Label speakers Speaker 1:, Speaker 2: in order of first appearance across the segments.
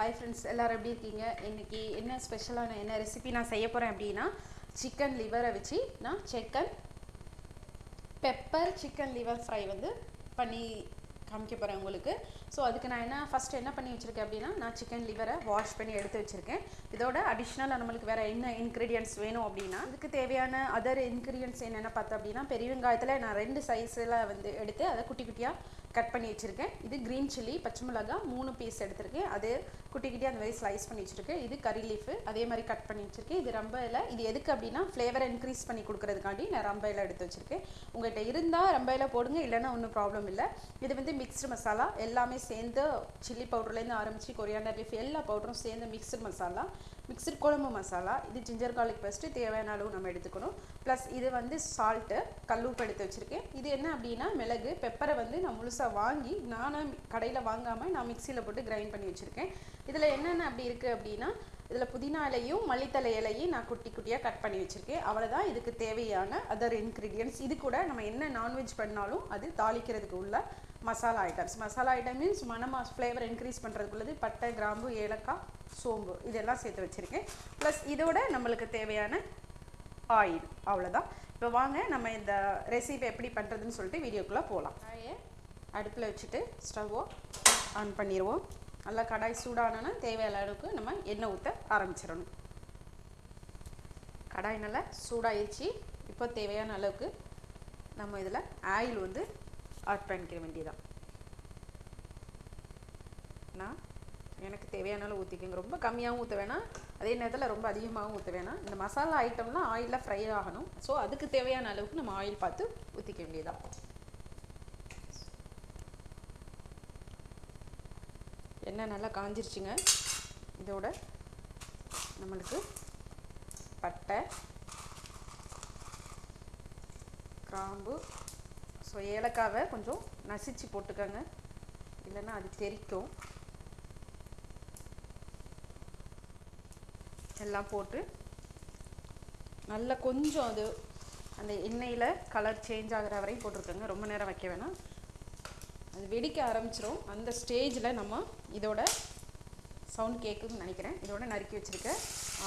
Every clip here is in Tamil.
Speaker 1: ஹாய் ஃப்ரெண்ட்ஸ் எல்லோரும் எப்படி இருக்கீங்க? இன்றைக்கி என்ன ஸ்பெஷலான என்ன ரெசிபி நான் செய்ய போகிறேன் அப்படின்னா சிக்கன் லிவரை வச்சு நான் chicken pepper chicken liver fry வந்து பண்ணி காமிக்க போகிறேன் உங்களுக்கு. ஸோ அதுக்கு நான் என்ன ஃபஸ்ட்டு என்ன பண்ணி வச்சுருக்கேன் அப்படின்னா நான் சிக்கன் லிவரை வாஷ் பண்ணி எடுத்து வச்சுருக்கேன். இதோட அடிஷ்னலாக நம்மளுக்கு வேறு என்ன இன்க்ரீடியன்ட்ஸ் வேணும் அப்படின்னா இதுக்கு தேவையான அதர் இன்க்ரீடியன்ட்ஸ் என்னென்ன பார்த்தோம் அப்படின்னா பெரிய வெங்காயத்தில் நான் ரெண்டு சைஸில் வந்து எடுத்து அதை குட்டி குட்டியாக கட் பண்ணி வச்சுருக்கேன். இது க்ரீன் சில்லி பச்சை மிளகா மூணு பீஸ் எடுத்திருக்கேன். அது குட்டி குட்டி அந்த மாதிரி ஸ்லைஸ் பண்ணி வச்சுருக்கேன். இது கறி லீஃபு அதே மாதிரி கட் பண்ணி வச்சுருக்கேன். இது ரொம்ப இது எதுக்கு அப்படின்னா ஃப்ளேவரை இன்க்ரீஸ் பண்ணி கொடுக்கறதுக்காண்டி நான் ரொம்ப இலை எடுத்து வச்சுருக்கேன். உங்கள்கிட்ட இருந்தால் ரொம்ப இலை போடுங்க இல்லைன்னா ஒன்றும் ப்ராப்ளம் இல்லை. இது வந்து மிக்ஸ்டு மசாலா எல்லாமே சேர்ந்து சில்லி பவுடர்லேருந்து ஆரம்பித்து கொரியாண்டர் லீஃப் எல்லா பவுடரும் சேர்ந்து மிக்ஸ்டு மசாலா மிக்சட் குழம்பு மசாலா இது ஜிஞ்சர் கார்லிக் பேஸ்ட்டு தேவையான அளவு நம்ம எடுத்துக்கணும். ப்ளஸ் இது வந்து சால்ட்டு கல்லூப்பு எடுத்து வச்சுருக்கேன். இது என்ன அப்படின்னா மிளகு பெப்பரை வந்து நான் முழுசாக வாங்கி நானும் கடையில் வாங்காமல் நான் மிக்சியில் போட்டு கிரைண்ட் பண்ணி வச்சுருக்கேன். இதில் என்னென்ன அப்படி இருக்குது அப்படின்னா இதில் புதினா இலையும் மல்லித்தலை இலையும் நான் குட்டி குட்டியாக கட் பண்ணி வச்சுருக்கேன். அவ்வளோதான் இதுக்கு தேவையான அதர் இன்க்ரீடியன்ஸ் இது கூட நம்ம என்ன நான்வெஜ் பண்ணாலும் அது தாளிக்கிறதுக்கு உள்ள masala items masala item means மனமா ஃப்ளேவர் இன்க்ரீஸ் பண்ணுறதுக்குள்ளது பட்டை கிராம்பு ஏலக்காய் சோம்பு இதெல்லாம் சேர்த்து வச்சுருக்கேன். ப்ளஸ் இதோட நம்மளுக்கு தேவையான ஆயில் அவ்வளோதான் இப்போ வாங்க நம்ம இந்த ரெசிபி எப்படி பண்ணுறதுன்னு சொல்லிட்டு வீடியோக்குள்ளே போகலாம் கடாயை அடுப்பில் வச்சுட்டு ஸ்டவ்வோ ஆன் பண்ணிடுவோம் நல்லா கடாய் சூடானோன்னா தேவையான அளவுக்கு நம்ம எண்ணெய் ஊற்ற ஆரம்பிச்சிடணும். கடாய் நல்லா சூடாயிருச்சு. இப்போ தேவையான அளவுக்கு நம்ம இதில் ஆயில் வந்து ஆட் பண்ணிக்க வேண்டியதான் நான் எனக்கு தேவையான அளவு ஊற்றிக்கோங்க ரொம்ப கம்மியாகவும் ஊற்ற வேணாம் அதே நேரத்தில் ரொம்ப அதிகமாகவும் ஊற்ற வேணாம் இந்த மசாலா ஐட்டம்லாம் ஆயிலில் ஃப்ரை ஆகணும். ஸோ அதுக்கு தேவையான அளவுக்கு நம்ம ஆயில் பார்த்து ஊற்றிக்க வேண்டியதான் எண்ணெய் நல்லா காஞ்சிருச்சுங்க. இதோட நம்மளுக்கு பட்டை கிராம்பு ஸோ ஏலக்காவை கொஞ்சம் நசிச்சு போட்டுக்கோங்க. இல்லைன்னா அது தெரிக்கும் எல்லாம் போட்டு நல்லா கொஞ்சம் அது அந்த எண்ணெயில் கலர் சேஞ்ச் ஆகிற வரையும் போட்டிருக்கோங்க. ரொம்ப நேரம் வைக்க வேணாம். அது வெடிக்க ஆரம்பிச்சிரும். அந்த ஸ்டேஜில் நம்ம இதோட சவுண்ட் கேட்குன்னு நினைக்கிறேன். இதோட நறுக்கி வச்சுருக்க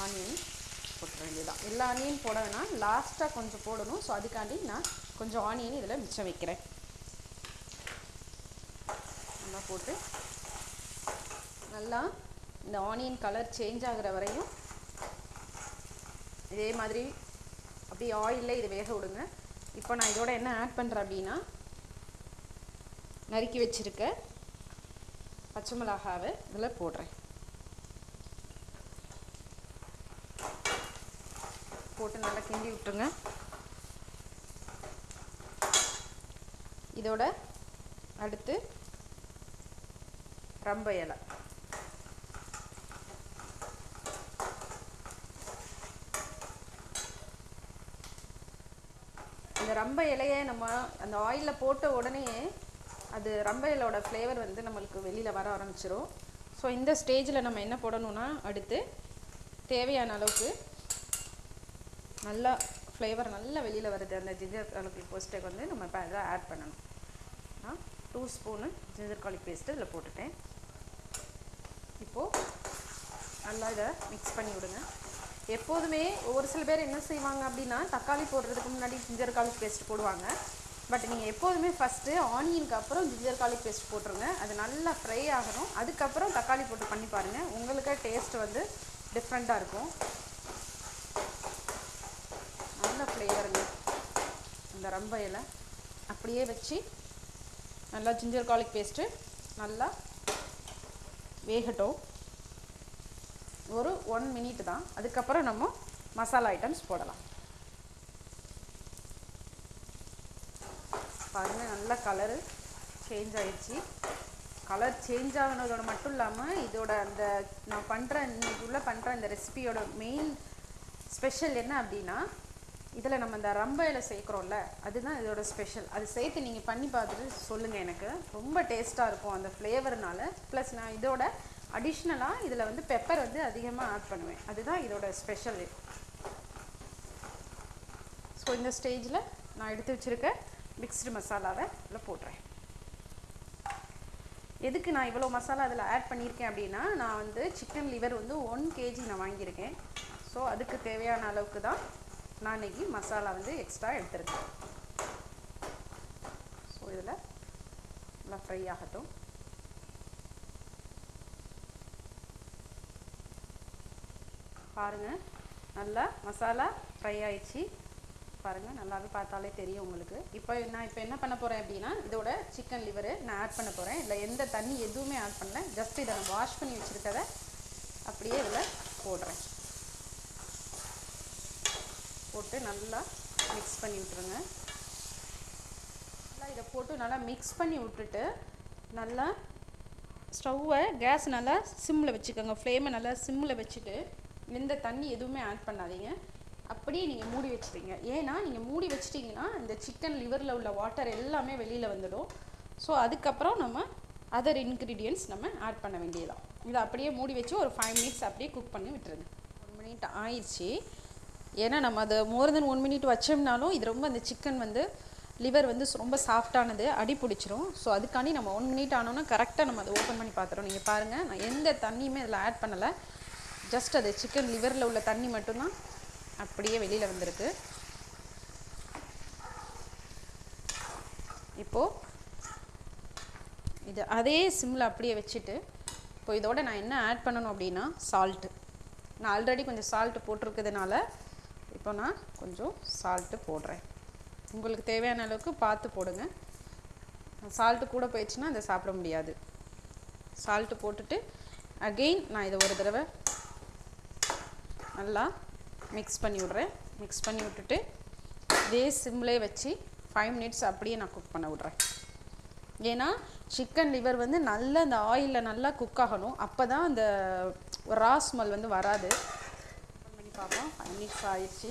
Speaker 1: ஆனியன் போட்டுற வேண்டியதான் எல்லா ஆனியன் போட வேணாம். லாஸ்ட்டாக கொஞ்சம் போடணும். ஸோ அதுக்காண்டி நான் கொஞ்சம் ஆனியன் இதில் மிச்சம் வைக்கிறேன். நல்லா போட்டு நல்லா இந்த ஆனியன் கலர் சேஞ்ச் ஆகிற வரையும் இதே மாதிரி அப்படியே ஆயிலில் இது வேக விடுங்க. இப்போ நான் இதோட என்ன ஆட் பண்ணுறேன் அப்படின்னா நறுக்கி வச்சுருக்க பச்சை மிளகாவை இதில் போடுறேன். போட்டு நல்லா கிண்டி விட்டுருங்க. இதோட அடுத்து ரம்ப இலை. இந்த ரம்ப இலையை நம்ம அந்த ஆயிலில் போட்ட உடனே அது ரம்ப இலையோட ஃப்ளேவர் வந்து நம்மளுக்கு வெளியில் வர ஆரம்பிச்சிரும். ஸோ இந்த ஸ்டேஜில் நம்ம என்ன போடணும்னா அடுத்து தேவையான அளவுக்கு நல்லா ஃப்ளேவர் நல்லா வெளியில் வருது. அந்த ஜிஞ்சர் கார்லிக் பேஸ்ட்டுக்கு வந்து நம்ம இப்போ அதை ஆட் பண்ணணும். நான் two spoon ginger garlic paste இதில் போட்டுட்டேன். இப்போது நல்லா இதை மிக்ஸ் பண்ணி விடுங்க. எப்போதுமே ஒரு சில பேர் என்ன செய்வாங்க அப்படின்னா தக்காளி போடுறதுக்கு முன்னாடி ஜிஞ்சர் கார்லிக் பேஸ்ட் போடுவாங்க. பட் நீங்கள் எப்போதுமே ஃபஸ்ட்டு ஆனியனுக்கு அப்புறம் ஜிஞ்சர் கார்லிக் பேஸ்ட் போட்டுருங்க. அது நல்லா ஃப்ரை ஆகணும். அதுக்கப்புறம் தக்காளி போட்டு பண்ணி பாருங்கள் உங்களுக்கு டேஸ்ட் வந்து டிஃப்ரெண்ட்டாக இருக்கும். நல்ல ஃப்ளேவருங்க இந்த ரம்ப இலை. அப்படியே வச்சு நல்லா ஜிஞ்சர் கார்லிக் பேஸ்ட்டு நல்லா வேகட்டும். ஒரு ஒன் மினிட் தான். அதுக்கப்புறம் நம்ம மசாலா ஐட்டம்ஸ் போடலாம். பாருங்கள் நல்ல கலரு சேஞ்ச் ஆயிடுச்சு. கலர் சேஞ்ச் ஆகினதோட மட்டும் இல்லாமல் இதோட அந்த நான் பண்ணுற இன்னைக்கு பண்ணுற இந்த ரெசிபியோட மெயின் ஸ்பெஷல் என்ன அப்படின்னா இதில் நம்ம இந்த ரம்ப இலை சேர்க்குறோம்ல அதுதான் இதோட ஸ்பெஷல் அது சேர்த்து நீங்கள் பண்ணி பார்த்துட்டு சொல்லுங்கள் எனக்கு. ரொம்ப டேஸ்ட்டாக இருக்கும் அந்த ஃப்ளேவர்னால ப்ளஸ் நான் இதோட அடிஷ்னலாக இதில் வந்து பெப்பர் வந்து அதிகமாக ஆட் பண்ணுவேன். அதுதான் இதோட ஸ்பெஷல் ஸோ இந்த ஸ்டேஜில் நான் எடுத்து வச்சுருக்க மிக்ஸ்டு மசாலாவை இதில் போடுறேன் எதுக்கு நான் இவ்வளோ மசாலா அதில் ஆட் பண்ணியிருக்கேன் அப்படின்னா நான் வந்து சிக்கன் லிவர் வந்து ஒன் கேஜி நான் வாங்கியிருக்கேன். ஸோ அதுக்கு தேவையான அளவுக்கு தான் நான் இன்னைக்கு மசாலா வந்து எக்ஸ்ட்ரா எடுத்துருக்கேன். ஸோ இதில் நல்லா ஃப்ரை ஆகட்டும். பாருங்கள் நல்லா மசாலா ஃப்ரை ஆயிடுச்சு. பாருங்கள் நல்லாவே பார்த்தாலே தெரியும் உங்களுக்கு. இப்போ நான் இப்போ என்ன பண்ண போகிறேன் அப்படின்னா இதோட சிக்கன் லிவரு நான் ஆட் பண்ண போகிறேன் இல்லை எந்த தண்ணி எதுவுமே ஆட் பண்ணல. ஜஸ்ட் இதை நான் வாஷ் பண்ணி வச்சுருக்கத அப்படியே இதில் போடுறேன். போட்டு நல்லா மிக்ஸ் பண்ணி விட்டுருங்க. நல்லா இதை போட்டு நல்லா மிக்ஸ் பண்ணி விட்டுட்டு நல்லா ஸ்டவ்வை கேஸ் நல்லா சிம்மில் வச்சுக்கோங்க. ஃப்ளேமை நல்லா சிம்மில் வச்சுட்டு எந்த தண்ணி எதுவுமே ஆட் பண்ணாதீங்க. அப்படியே நீங்கள் மூடி வச்சுட்டீங்க ஏன்னா நீங்கள் மூடி வச்சிட்டிங்கன்னா இந்த சிக்கன் லிவரில் உள்ள வாட்டர் எல்லாமே வெளியில் வந்துடும். ஸோ அதுக்கப்புறம் நம்ம அதர் இன்க்ரீடியன்ட்ஸ் நம்ம ஆட் பண்ண வேண்டியதான் இதை அப்படியே மூடி வச்சு ஒரு ஃபைவ் மினிட்ஸ் அப்படியே குக் பண்ணி விட்டுருங்க. ஒன் மினிட் ஆயிடுச்சு. ஏன்னா நம்ம அதை மோர் தென் ஒன் மினிட் வச்சோம்னாலும் இது ரொம்ப அந்த சிக்கன் வந்து லிவர் வந்து ரொம்ப சாஃப்டானது அடி பிடிச்சிரும். ஸோ அதுக்காண்டி நம்ம ஒன் மினிட் ஆனோன்னா கரெக்டாக நம்ம அதை ஓப்பன் பண்ணி பார்த்துறோம். நீங்கள் பாருங்கள் நான் எந்த தண்ணியுமே இதில் ஆட் பண்ணலை. ஜஸ்ட் அது சிக்கன் லிவரில் உள்ள தண்ணி மட்டும்தான் அப்படியே வெளியில் வந்திருக்கு. இப்போது இது அதே சிம்மில் அப்படியே வச்சுட்டு இப்போ இதோட நான் என்ன ஆட் பண்ணணும் அப்படின்னா சால்ட்டு நான் ஆல்ரெடி கொஞ்சம் சால்ட்டு போட்டிருக்கிறதுனால இப்போ நான் கொஞ்சம் சால்ட்டு போடுறேன். உங்களுக்கு தேவையான அளவுக்கு பார்த்து போடுங்க. சால்ட்டு கூட போயிடுச்சுன்னா அதை சாப்பிட முடியாது. சால்ட்டு போட்டுட்டு அகெயின் நான் இதை ஒரு தடவை நல்லா மிக்ஸ் பண்ணி விட்றேன். மிக்ஸ் பண்ணி விட்டுட்டு இதே சிம்லே வச்சு ஃபைவ் மினிட்ஸ் அப்படியே நான் குக் பண்ண விட்றேன். ஏன்னா சிக்கன் லிவர் வந்து நல்லா அந்த ஆயிலில் நல்லா குக் ஆகணும். அப்போ தான் அந்த ரா ஸ்மெல் வந்து வராது. பண்ணி பார்ப்போம். ஃபைவ் மினிட்ஸ் ஆயிடுச்சு.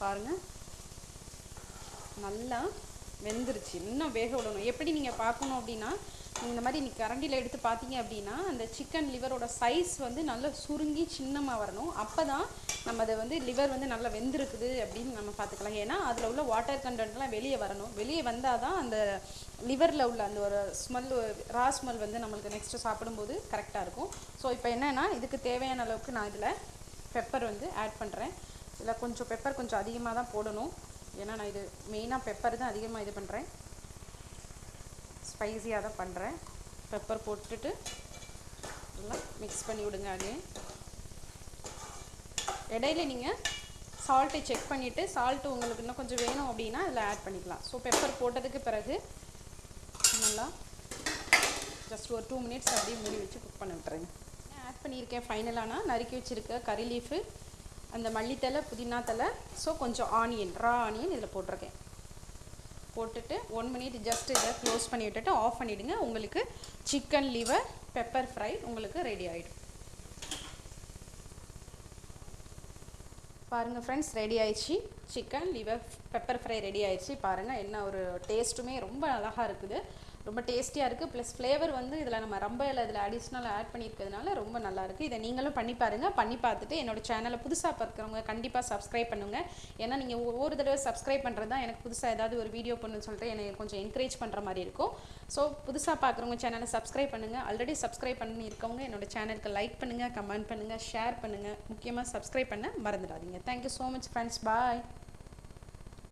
Speaker 1: பாருங்கள் நல்லா வெந்துருச்சு. இன்னும் வேக விடணும். எப்படி நீங்கள் பார்க்கணும் அப்படின்னா இந்த மாதிரி நீ கரண்டியில் எடுத்து பார்த்தீங்க அப்படின்னா அந்த சிக்கன் லிவரோட சைஸ் வந்து நல்லா சுருங்கி சின்னமாக வரணும். அப்போ தான் நம்ம அதை வந்து லிவர் வந்து நல்லா வெந்திருக்குது அப்படின்னு நம்ம பார்த்துக்கலாம். ஏன்னா அதில் உள்ள வாட்டர் கண்டென்ட்லாம் வெளியே வரணும். வெளியே வந்தால் தான் அந்த லிவரில் உள்ள அந்த ஒரு ஸ்மெல் ரா ஸ்மெல் வந்து நம்மளுக்கு நெக்ஸ்ட்டு சாப்பிடும்போது கரெக்டாக இருக்கும். ஸோ இப்போ என்னென்னா இதுக்கு தேவையான அளவுக்கு நான் இதில் பெப்பர் வந்து ஆட் பண்ணுறேன் இதில் கொஞ்சம் பெப்பர் கொஞ்சம் அதிகமாக தான் போடணும். ஏன்னா நான் இது மெயினாக பெப்பர் தான் அதிகமாக இது பண்ணுறேன் ஸ்பைஸியாக தான் பண்ணுறேன் பெப்பர் போட்டுட்டு நல்லா மிக்ஸ் பண்ணி விடுங்க அது இடையில நீங்கள் சால்ட்டை செக் பண்ணிவிட்டு சால்ட்டு உங்களுக்கு இன்னும் கொஞ்சம் வேணும் அப்படின்னா அதில் ஆட் பண்ணிக்கலாம். ஸோ பெப்பர் போட்டதுக்கு பிறகு நல்லா ஜஸ்ட் ஒரு டூ மினிட்ஸ் அப்படியே மூடி வச்சு குக் பண்ண விட்டுருங்க. ஆட் பண்ணியிருக்கேன் ஃபைனலானா நறுக்கி வச்சுருக்க கறி லீஃபு அந்த மல்லித்தலை புதினா தலை ஸோ கொஞ்சம் ஆனியன் ரா ஆனியன் இதில் போட்டிருக்கேன். போட்டுட்டு ஒன் மினிட் ஜஸ்ட் இதை க்ளோஸ் பண்ணி விட்டுட்டு ஆஃப் பண்ணிவிடுங்க உங்களுக்கு சிக்கன் லிவர் பெப்பர் ஃப்ரை உங்களுக்கு ரெடி ஆகிடும் பாருங்கள் ஃப்ரெண்ட்ஸ் ரெடி ஆயிடுச்சு. Chicken liver pepper fry ready ஆயிடுச்சு. பாருங்கள் என்ன ஒரு டேஸ்ட்டுமே ரொம்ப அழகாக இருக்குது. ரொம்ப டேஸ்டியாக இருக்குது ப்ளஸ் ஃப்ளேவர் வந்து இதில் நம்ம ரொம்ப இதில் அடிஷ்னலாக ஆட் பண்ணியிருக்கிறதுனால ரொம்ப நல்லாயிருக்கு இதை நீங்களும் பண்ணி பாருங்கள் பண்ணி பார்த்துட்டு என்னோட சேனலை புதுசாக பார்க்குறவங்க கண்டிப்பாக சப்ஸ்கிரைப் பண்ணுங்கள் ஏன்னா நீங்கள் ஒவ்வொரு தடவை சப்ஸ்கிரைப் பண்ணுறது தான் எனக்கு புதுசாக ஏதாவது ஒரு வீடியோ பண்ணுன்னு சொல்லிட்டு எனக்கு கொஞ்சம் என்கரேஜ் பண்ணுற மாதிரி இருக்கும். ஸோ புதுசாக பார்க்குறவங்க சேனலை சப்ஸ்கிரைப் பண்ணுங்கள் ஆல்ரெடி சப்ஸ்கிரைப் பண்ணியிருக்கவங்க என்னோட சேனலுக்கு லைக் பண்ணுங்கள் கமெண்ட் பண்ணுங்கள் ஷேர் பண்ணுங்கள் முக்கியமாக சப்ஸ்கிரைப் பண்ண மறந்துடாதீங்க. Thank you so much friends bye